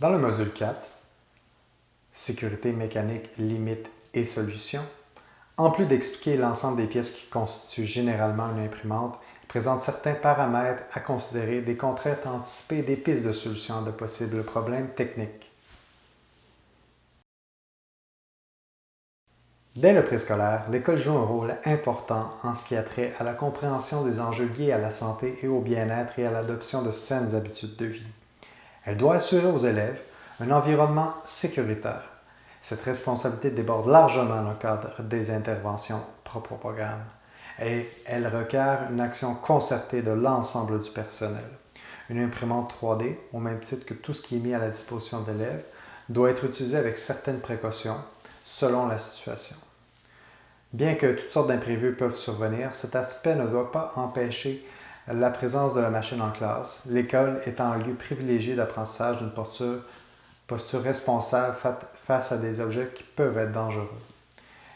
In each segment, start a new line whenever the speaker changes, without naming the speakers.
Dans le module 4, Sécurité mécanique, limites et solutions, en plus d'expliquer l'ensemble des pièces qui constituent généralement une imprimante, il présente certains paramètres à considérer, des contraintes anticipées des pistes de solutions à de possibles problèmes techniques. Dès le préscolaire, l'école joue un rôle important en ce qui a trait à la compréhension des enjeux liés à la santé et au bien-être et à l'adoption de saines habitudes de vie. Elle doit assurer aux élèves un environnement sécuritaire. Cette responsabilité déborde largement le cadre des interventions propres au programme et elle requiert une action concertée de l'ensemble du personnel. Une imprimante 3D, au même titre que tout ce qui est mis à la disposition d'élèves, doit être utilisée avec certaines précautions selon la situation. Bien que toutes sortes d'imprévus peuvent survenir, cet aspect ne doit pas empêcher la présence de la machine en classe, l'école étant un lieu privilégié d'apprentissage d'une posture, responsable face à des objets qui peuvent être dangereux.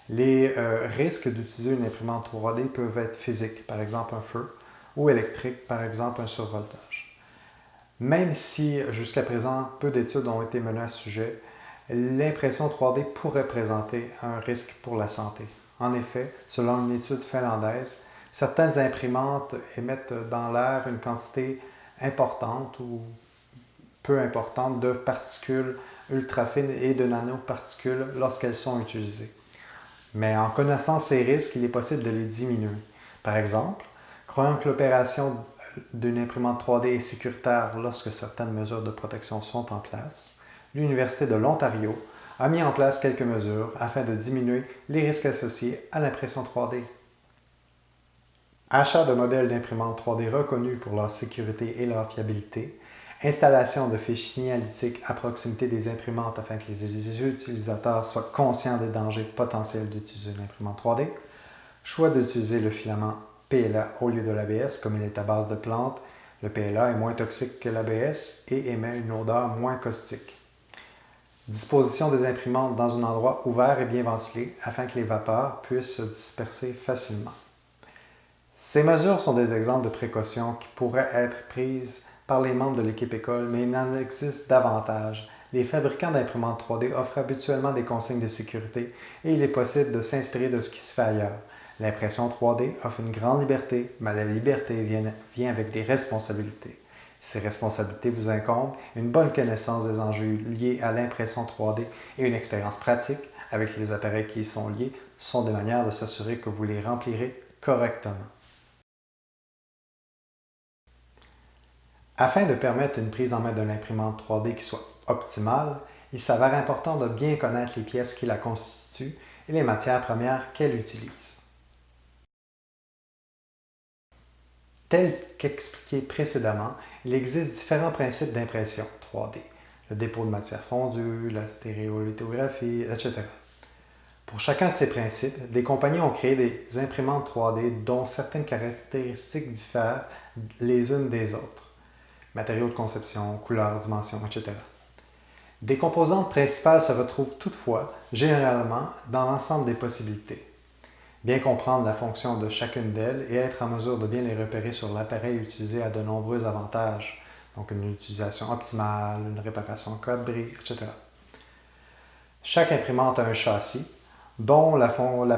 Les euh, risques d'utiliser une imprimante 3D peuvent être physiques, par exemple un feu, ou électriques, par exemple un survoltage. Même si jusqu'à présent peu d'études ont été menées à ce sujet, l'impression 3D pourrait présenter un risque pour la santé. En effet, selon une étude finlandaise, certaines imprimantes émettent dans l'air une quantité importante ou peu importante de particules ultra-fines et de nanoparticules lorsqu'elles sont utilisées. Mais en connaissant ces risques, il est possible de les diminuer. Par exemple, croyant que l'opération d'une imprimante 3D est sécuritaire lorsque certaines mesures de protection sont en place, l'Université de l'Ontario a mis en place quelques mesures afin de diminuer les risques associés à l'impression 3D. Achat de modèles d'imprimantes 3D reconnus pour leur sécurité et leur fiabilité, installation de fiches signalétiques à proximité des imprimantes afin que les utilisateurs soient conscients des dangers potentiels d'utiliser une imprimante 3D, choix d'utiliser le filament PLA au lieu de l'ABS comme il est à base de plantes. Le PLA est moins toxique que l'ABS et émet une odeur moins caustique. Disposition des imprimantes dans un endroit ouvert et bien ventilé afin que les vapeurs puissent se disperser facilement. Ces mesures sont des exemples de précautions qui pourraient être prises par les membres de l'équipe école, mais il en existe davantage. Les fabricants d'imprimantes 3D offrent habituellement des consignes de sécurité et il est possible de s'inspirer de ce qui se fait ailleurs. L'impression 3D offre une grande liberté, mais la liberté vient, avec des responsabilités. Ces responsabilités vous incombent, une bonne connaissance des enjeux liés à l'impression 3D et une expérience pratique avec les appareils qui y sont liés sont des manières de s'assurer que vous les remplirez correctement. Afin de permettre une prise en main d'une imprimante 3D qui soit optimale, il s'avère important de bien connaître les pièces qui la constituent et les matières premières qu'elle utilise. Tel qu'expliqué précédemment, il existe différents principes d'impression 3D. Le dépôt de matière fondue, la stéréolithographie, etc. Pour chacun de ces principes, des compagnies ont créé des imprimantes 3D dont certaines caractéristiques diffèrent les unes des autres. Matériaux de conception, couleurs, dimensions, etc. Des composantes principales se retrouvent toutefois, généralement, dans l'ensemble des possibilités. Bien comprendre la fonction de chacune d'elles et être en mesure de bien les repérer sur l'appareil utilisé a de nombreux avantages, donc une utilisation optimale, une réparation code bris, etc. Chaque imprimante a un châssis, dont la,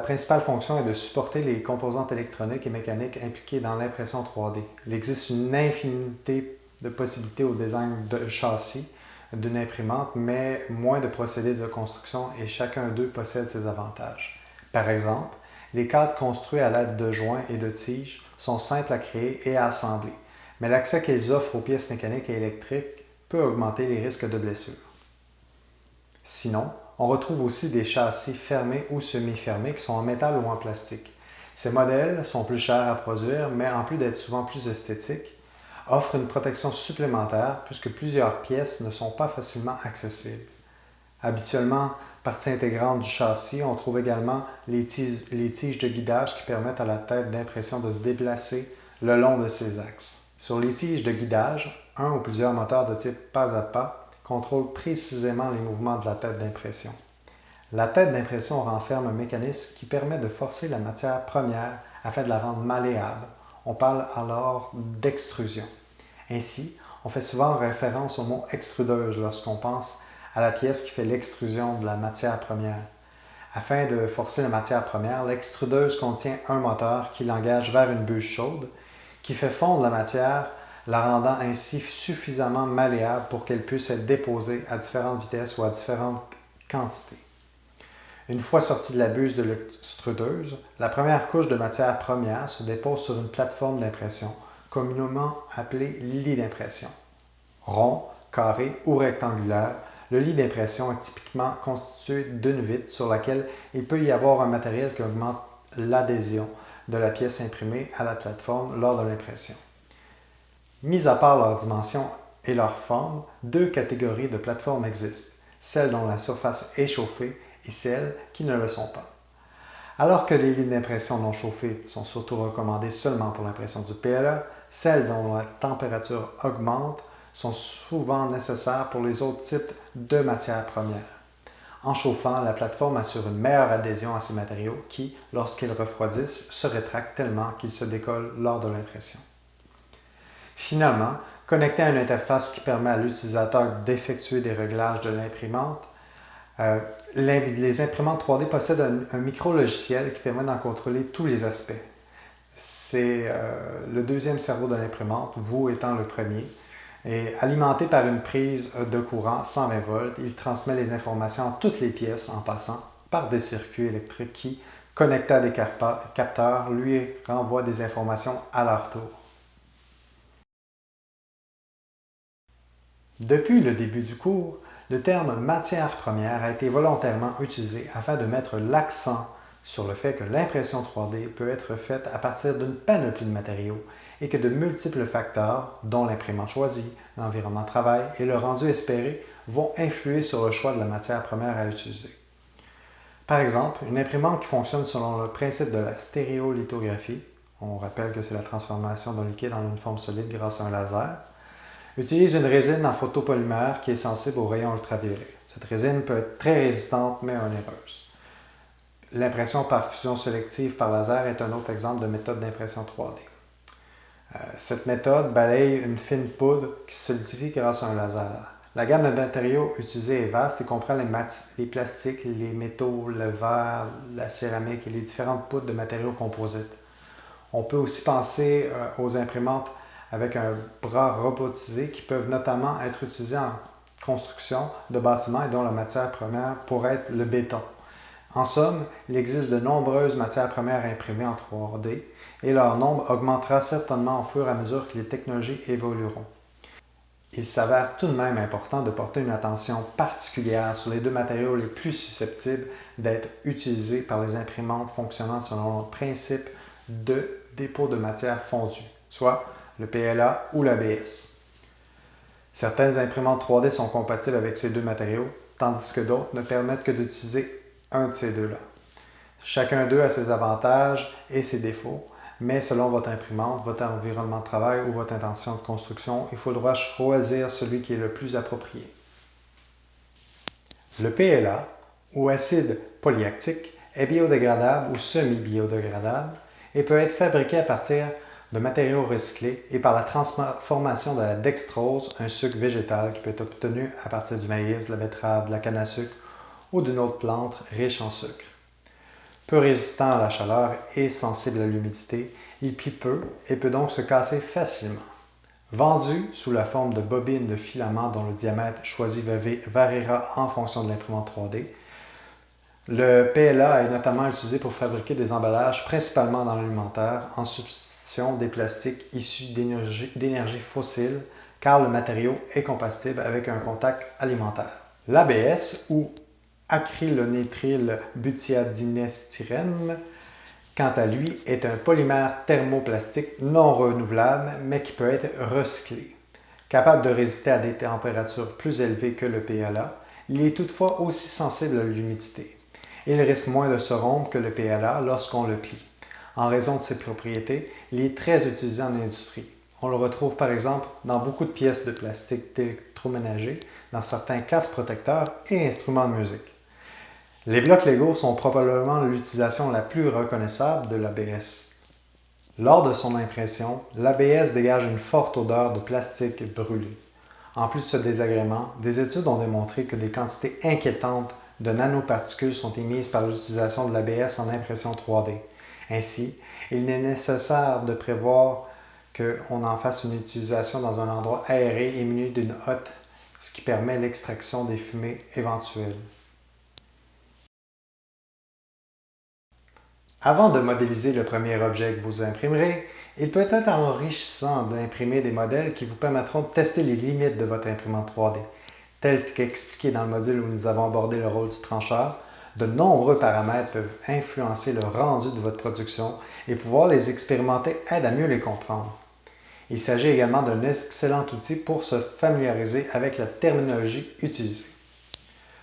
principale fonction est de supporter les composantes électroniques et mécaniques impliquées dans l'impression 3D. Il existe une infinité de possibilités au design de châssis d'une imprimante, mais moins de procédés de construction et chacun d'eux possède ses avantages. Par exemple, les cadres construits à l'aide de joints et de tiges sont simples à créer et à assembler, mais l'accès qu'ils offrent aux pièces mécaniques et électriques peut augmenter les risques de blessures. Sinon, on retrouve aussi des châssis fermés ou semi-fermés qui sont en métal ou en plastique. Ces modèles sont plus chers à produire, mais en plus d'être souvent plus esthétiques, offrent une protection supplémentaire puisque plusieurs pièces ne sont pas facilement accessibles. Habituellement, partie intégrante du châssis, on trouve également les tiges, de guidage qui permettent à la tête d'impression de se déplacer le long de ses axes. Sur les tiges de guidage, un ou plusieurs moteurs de type pas à pas contrôlent précisément les mouvements de la tête d'impression. La tête d'impression renferme un mécanisme qui permet de forcer la matière première afin de la rendre malléable. On parle alors d'extrusion. Ainsi, On fait souvent référence au mot extrudeuse lorsqu'on pense à la pièce qui fait l'extrusion de la matière première. Afin de forcer la matière première, l'extrudeuse contient un moteur qui l'engage vers une bûche chaude, qui fait fondre la matière, la rendant ainsi suffisamment malléable pour qu'elle puisse être déposée à différentes vitesses ou à différentes quantités. Une fois sortie de la buse de l'extrudeuse, la première couche de matière première se dépose sur une plateforme d'impression, communément appelée lit d'impression. Rond, carré ou rectangulaire, le lit d'impression est typiquement constitué d'une vitre sur laquelle il peut y avoir un matériel qui augmente l'adhésion de la pièce imprimée à la plateforme lors de l'impression. Mis à part leur dimension et leur forme, deux catégories de plateformes existent, celles dont la surface est chauffée et celles qui ne le sont pas. Alors que les lignes d'impression non chauffées sont surtout recommandées seulement pour l'impression du PLA, celles dont la température augmente sont souvent nécessaires pour les autres types de matières premières. En chauffant, la plateforme assure une meilleure adhésion à ces matériaux qui, lorsqu'ils refroidissent, se rétractent tellement qu'ils se décollent lors de l'impression. Finalement, connecté à une interface qui permet à l'utilisateur d'effectuer des réglages de l'imprimante, euh, les, imprimantes 3D possèdent un, micro-logiciel qui permet d'en contrôler tous les aspects. C'est euh, le deuxième cerveau de l'imprimante, vous étant le premier. Et alimenté par une prise de courant 120 volts, il transmet les informations à toutes les pièces en passant par des circuits électriques qui, connectés à des capteurs, lui renvoient des informations à leur tour. Depuis le début du cours, le terme matière première a été volontairement utilisé afin de mettre l'accent sur le fait que l'impression 3D peut être faite à partir d'une panoplie de matériaux et que de multiples facteurs, dont l'imprimante choisie, l'environnement de travail et le rendu espéré, vont influer sur le choix de la matière première à utiliser. Par exemple, une imprimante qui fonctionne selon le principe de la stéréolithographie, on rappelle que c'est la transformation d'un liquide en une forme solide grâce à un laser, utilise une résine en photopolymère qui est sensible aux rayons ultraviolets. Cette résine peut être très résistante mais onéreuse. L'impression par fusion sélective par laser est un autre exemple de méthode d'impression 3D. Euh, cette méthode balaye une fine poudre qui se solidifie grâce à un laser. La gamme de matériaux utilisés est vaste et comprend les, plastiques, les métaux, le verre, la céramique et les différentes poudres de matériaux composites. On peut aussi penser euh, aux imprimantes avec un bras robotisé qui peuvent notamment être utilisés en construction de bâtiments et dont la matière première pourrait être le béton. En somme, il existe de nombreuses matières premières imprimées en 3D et leur nombre augmentera certainement au fur et à mesure que les technologies évolueront. Il s'avère tout de même important de porter une attention particulière sur les deux matériaux les plus susceptibles d'être utilisés par les imprimantes fonctionnant selon le principe de dépôt de matière fondue, soit le PLA ou l'ABS. Certaines imprimantes 3D sont compatibles avec ces deux matériaux, tandis que d'autres ne permettent que d'utiliser un de ces deux-là. Chacun d'eux a ses avantages et ses défauts, mais selon votre imprimante, votre environnement de travail ou votre intention de construction, il faudra choisir celui qui est le plus approprié. Le PLA, ou acide polyactique, est biodégradable ou semi-biodégradable et peut être fabriqué à partir de matériaux recyclés et par la transformation de la dextrose, un sucre végétal qui peut être obtenu à partir du maïs, de la betterave, de la canne à sucre ou d'une autre plante riche en sucre. Peu résistant à la chaleur et sensible à l'humidité, il plie peu et peut donc se casser facilement. Vendu sous la forme de bobines de filaments dont le diamètre choisi variera en fonction de l'imprimante 3D, le PLA est notamment utilisé pour fabriquer des emballages principalement dans l'alimentaire en substitution des plastiques issus d'énergie fossile car le matériau est compatible avec un contact alimentaire. L'ABS ou acrylonitrile butadienestyrène, quant à lui, est un polymère thermoplastique non renouvelable mais qui peut être recyclé. Capable de résister à des températures plus élevées que le PLA, il est toutefois aussi sensible à l'humidité. Il risque moins de se rompre que le PLA lorsqu'on le plie. En raison de ses propriétés, il est très utilisé en industrie. On le retrouve par exemple dans beaucoup de pièces de plastique électroménager, dans certains casques protecteurs et instruments de musique. Les blocs Lego sont probablement l'utilisation la plus reconnaissable de l'ABS. Lors de son impression, l'ABS dégage une forte odeur de plastique brûlé. En plus de ce désagrément, des études ont démontré que des quantités inquiétantes de nanoparticules sont émises par l'utilisation de l'ABS en impression 3D. Ainsi, il est nécessaire de prévoir qu'on en fasse une utilisation dans un endroit aéré et muni d'une hotte, ce qui permet l'extraction des fumées éventuelles. Avant de modéliser le premier objet que vous imprimerez, il peut être enrichissant d'imprimer des modèles qui vous permettront de tester les limites de votre imprimante 3D. Tel qu'expliqué dans le module où nous avons abordé le rôle du trancheur, de nombreux paramètres peuvent influencer le rendu de votre production et pouvoir les expérimenter aide à mieux les comprendre. Il s'agit également d'un excellent outil pour se familiariser avec la terminologie utilisée.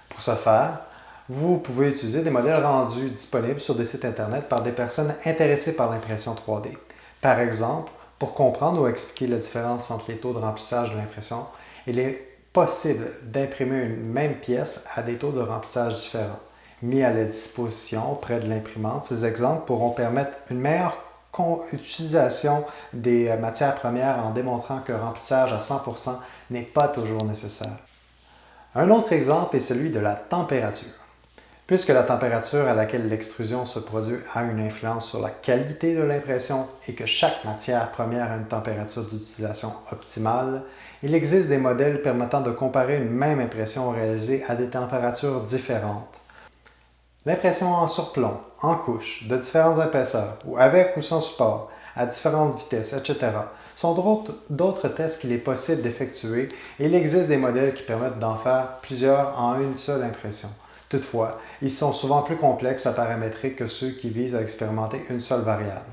Pour ce faire, vous pouvez utiliser des modèles rendus disponibles sur des sites Internet par des personnes intéressées par l'impression 3D. Par exemple, pour comprendre ou expliquer la différence entre les taux de remplissage de l'impression, il est possible d'imprimer une même pièce à des taux de remplissage différents. Mis à la disposition près de l'imprimante, ces exemples pourront permettre une meilleure utilisation des euh, matières premières en démontrant que remplissage à 100% n'est pas toujours nécessaire. Un autre exemple est celui de la température. Puisque la température à laquelle l'extrusion se produit a une influence sur la qualité de l'impression et que chaque matière première a une température d'utilisation optimale, il existe des modèles permettant de comparer une même impression réalisée à des températures différentes. L'impression en surplomb, en couche, de différentes épaisseurs, ou avec ou sans support, à différentes vitesses, etc., sont d'autres tests qu'il est possible d'effectuer et il existe des modèles qui permettent d'en faire plusieurs en une seule impression. Toutefois, ils sont souvent plus complexes à paramétrer que ceux qui visent à expérimenter une seule variable.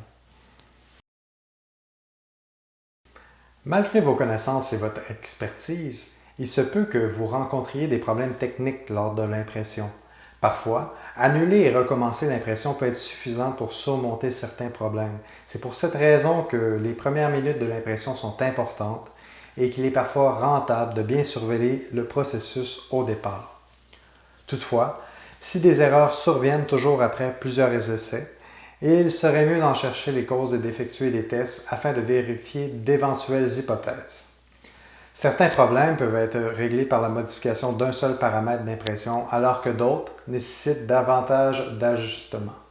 Malgré vos connaissances et votre expertise, il se peut que vous rencontriez des problèmes techniques lors de l'impression. Parfois, annuler et recommencer l'impression peut être suffisant pour surmonter certains problèmes. C'est pour cette raison que les premières minutes de l'impression sont importantes et qu'il est parfois rentable de bien surveiller le processus au départ. Toutefois, si des erreurs surviennent toujours après plusieurs essais, il serait mieux d'en chercher les causes et d'effectuer des tests afin de vérifier d'éventuelles hypothèses. Certains problèmes peuvent être réglés par la modification d'un seul paramètre d'impression alors que d'autres nécessitent davantage d'ajustements.